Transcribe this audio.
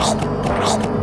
Rauch, Rauch.